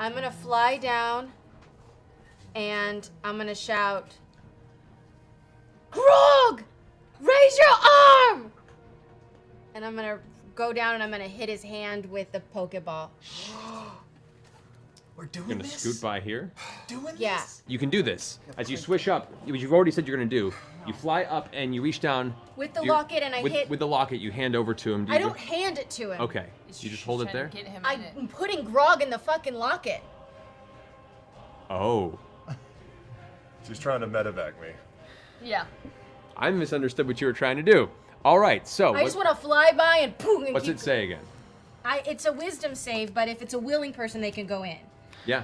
I'm gonna fly down and I'm gonna shout, Grog! Raise your arm! And I'm gonna go down and I'm gonna hit his hand with the Pokeball. We're doing You're gonna this. scoot by here. Doing Yeah. this. You can do this. As you swish up, which you've already said you're gonna do, you fly up and you reach down. With the you're- locket and I with, hit. With the locket, you hand over to him. Do I you don't hand it to him. Okay. You just hold it there? Get him in it. I'm putting Grog in the fucking locket. Oh. She's trying to medevac me. Yeah. I misunderstood what you were trying to do. All right, so I what- just want to fly by and boom. And what's keep, it say again? I, it's a wisdom save, but if it's a willing person, they can go in. Yeah.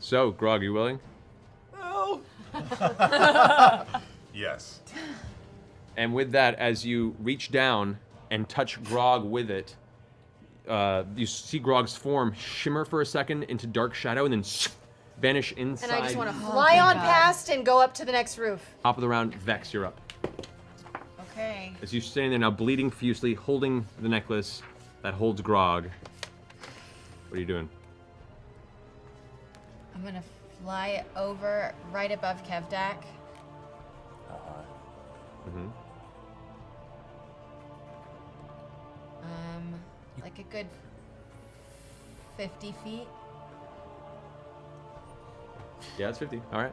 So, Grog, you willing? Oh. yes. And with that, as you reach down and touch Grog with it, uh, you see Grog's form shimmer for a second into dark shadow and then vanish inside. And I just want to fly on past and go up to the next roof. Top of the round, Vex, you're up. Okay. As you're standing there now, bleeding fiercely, holding the necklace that holds Grog. What are you doing? I'm gonna fly over right above Kevdak. Mm-hmm. Um, like a good 50 feet. Yeah, it's 50. All right.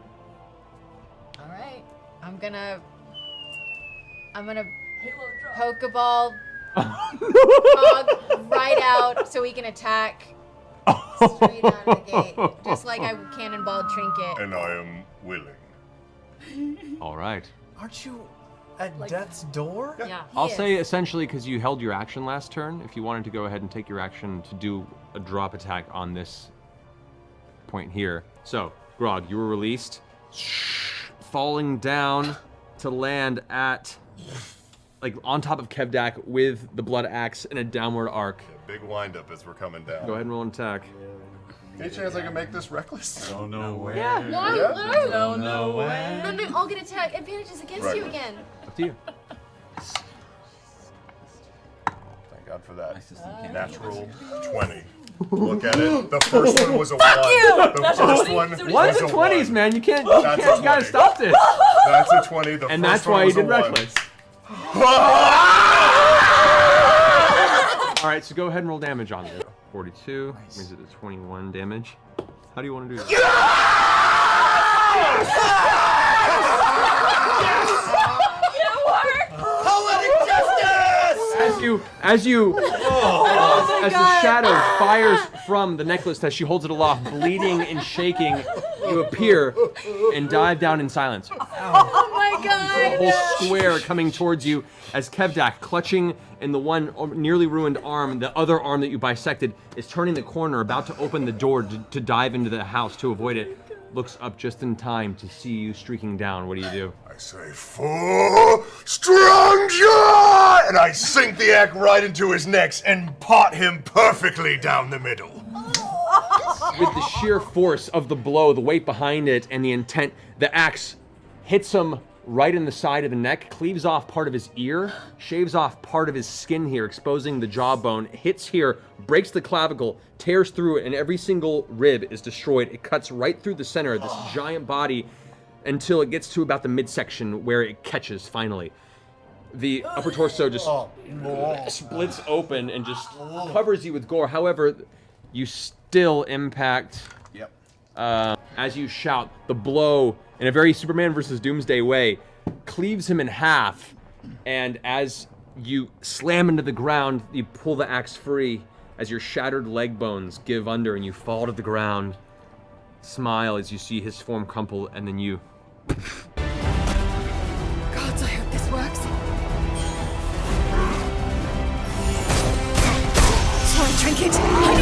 All right. I'm gonna. I'm gonna Pokeball Grog right out so he can attack straight out of the gate, just like I cannonballed Trinket. And I am willing. All right. Aren't you at death's door? Yeah. he I'll is. say essentially because you held your action last turn, if you wanted to go ahead and take your action to do a drop attack on this point here. So, Grog, you were released, falling down to land at, like, on top of Kevdak with the blood axe in a downward arc. Big windup as we're coming down. Go ahead and roll an attack. Any chance I can make this reckless? Don't know where. Yeah. Why? Yeah. Why? Don't know where. Then they all get attack advantages against Right. you again. Up to you. Thank God for that. My uh, Natural 20. Look at it. The first one was a 1. The first one was a the 20s, 1. man? You can't, you, can't, you gotta stop this. That's a 20. The And first that's one why you was a did 1. reckless. All right, so go ahead and roll damage on it. 42 brings it to 21 damage. How do you want to do that? Poetic justice! As you, as you, Oh as the shadow ah! fires from the necklace as she holds it aloft, bleeding and shaking, you appear and dive down in silence. Oh my god! The whole square coming towards you as Kevdak, clutching in the one nearly ruined arm, the other arm that you bisected, is turning the corner, about to open the door to, to dive into the house to avoid it. Looks up just in time to see you streaking down. What do you do? I say, for strong! And I sink the axe right into his neck and pot him perfectly down the middle. with the sheer force of the blow, the weight behind it, and the intent, the axe hits him right in the side of the neck, cleaves off part of his ear, shaves off part of his skin here, exposing the jawbone, hits here, breaks the clavicle, tears through it, and every single rib is destroyed. It cuts right through the center of this giant body until it gets to about the midsection where it catches finally. The upper torso just splits open and just covers you with gore. However, you still impact Yep. uh, as you shout. The blow, in a very Superman versus Doomsday way, cleaves him in half. And as you slam into the ground, you pull the axe free as your shattered leg bones give under and you fall to the ground. Smile as you see his form crumple, and then you. Gods, I hope this works. Sorry, Trinket.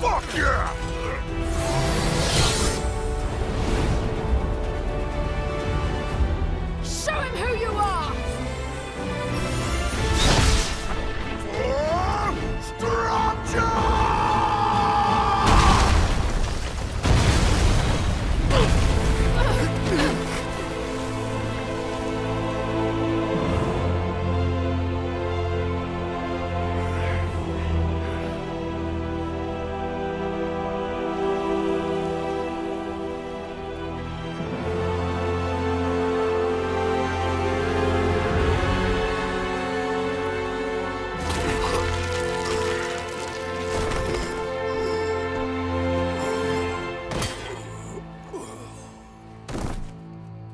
Fuck yeah!